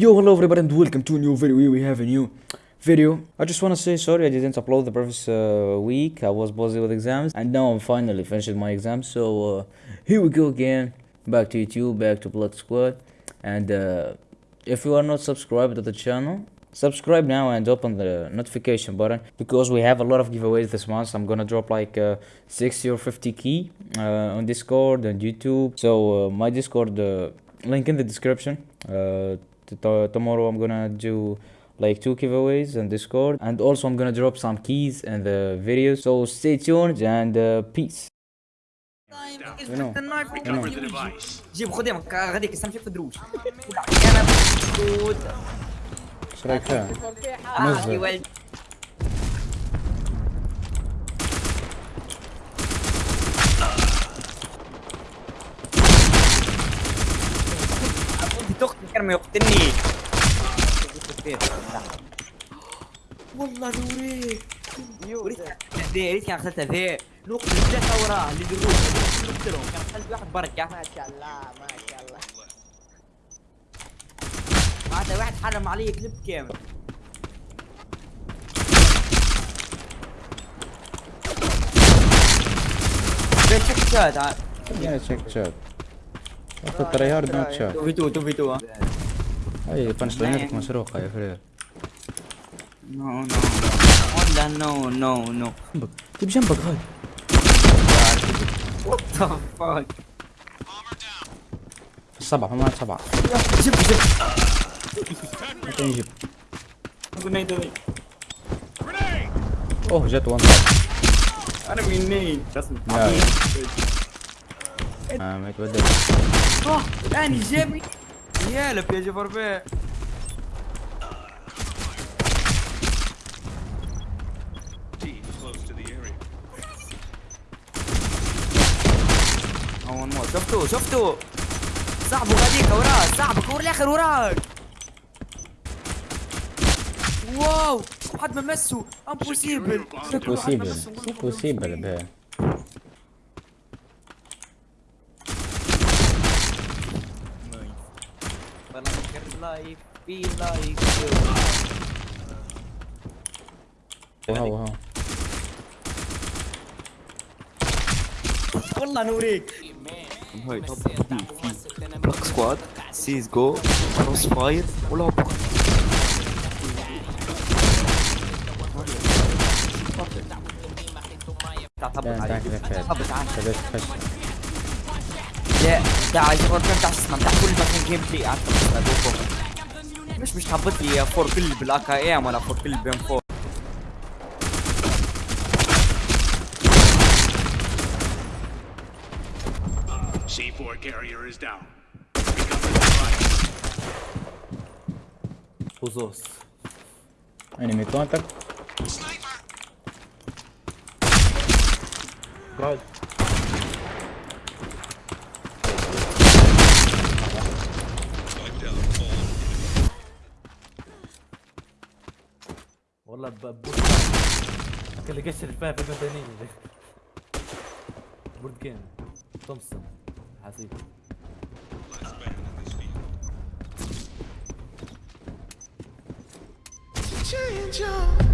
Yo, hello everybody and welcome to a new video. We have a new video. I just want to say sorry I didn't upload the previous uh, week. I was busy with exams and now I'm finally finished my exams. So uh, here we go again. Back to YouTube, back to Blood Squad. And uh, if you are not subscribed to the channel, subscribe now and open the notification button because we have a lot of giveaways this month. I'm gonna drop like uh, 60 or 50 key uh, on Discord and YouTube. So uh, my Discord uh, link in the description Uh, t- t- tomorrow I'm gonna do like two giveaways on Discord and also I'm gonna drop some keys in the video. So stay tuned and uh, peace. شنو؟ شنو؟ جيب خدهم غاديك سامشي في دروش انا مسدود ايش رايك فيها؟ آه، نزل. كان ما يقتلني والله نوريك ذي ريت كان غسلت ذي نقطة ثلاثة وراه اللي دروش نقتلهم كان غسلت واحد بركة ما شاء الله ما شاء الله. هذا واحد حرم علي كليب كامل ده تشيك شات يعني تشيك شات أخذ تريهارد نوت شات 2 في 2 2 في 2 ها. أي بنش لاينتك مسروقة يا فرير. نو نو ولا نو نو نو جنبك. جيب جنبك هاي. وات ذا فاك السبعة ما سبعة. جيب جيب. قلنا يدوي أوه جت وان أنا منين لا. آه ما يتبدل. آه الان جابني يا لب يا جبر اول مو شفتوا شفتوا صاحبه غاديك وراك صاحبك ورا الآخر وراك واو حد ما مسه امبوسيبل سي بوسيبل سي بوسيبل بيه لايف في لايف واو واو والله نوريك هاي توب بلاك سكواد سيز جو كروس فاير ولا بكره تعال لا تعال تعال كذا تعال تعال كذا فش لا تعال جبر كم تعال تسمع تعال كل ما كان جيم بلاي قعدت أدوكم. مش مش تهبط لي فور كل بالاك اي ام ولا فور كل بين فور C4 carrier is down. وزوس انمي كونتاكت والله ببوس اللي قشر الفهم في المدنية بورد جيم تومسون حسيب Change your